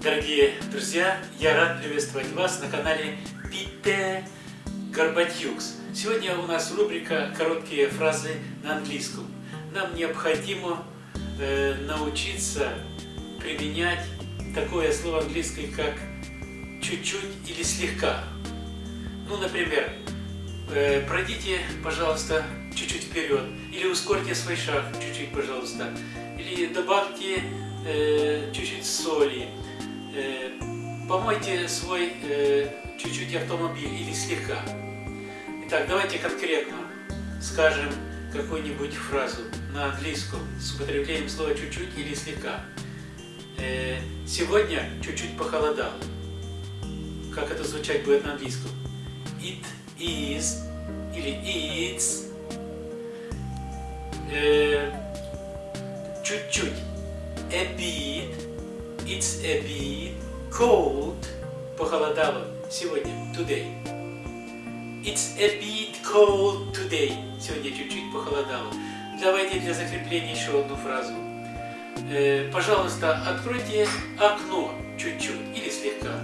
Дорогие друзья, я рад приветствовать вас на канале Пите Горбатюкс. Сегодня у нас рубрика «Короткие фразы на английском». Нам необходимо э, научиться применять такое слово английское, как чуть-чуть или слегка. Ну, например, э, пройдите, пожалуйста, чуть-чуть вперед, или ускорьте свой шаг чуть-чуть, пожалуйста, или добавьте э, чуть-чуть соли, Э, помойте свой э, чуть-чуть автомобиль или слегка. Итак, давайте конкретно скажем какую-нибудь фразу на английском с употреблением слова чуть-чуть или слегка. Э, сегодня чуть-чуть похолодало. Как это звучать будет на английском? It is или it's чуть-чуть. A bit It's a bit cold. Похолодало сегодня. Today. It's a bit cold today. Сегодня чуть-чуть похолодало. Давайте для закрепления еще одну фразу. Э, пожалуйста, откройте окно чуть-чуть или слегка.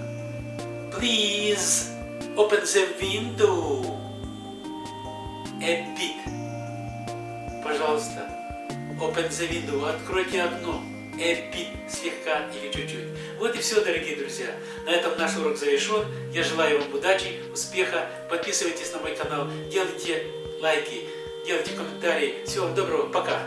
Please open the window a bit. Пожалуйста, open the window. Откройте окно эпит слегка или чуть-чуть. Вот и все, дорогие друзья. На этом наш урок завершен. Я желаю вам удачи, успеха. Подписывайтесь на мой канал, делайте лайки, делайте комментарии. Всего вам доброго. Пока.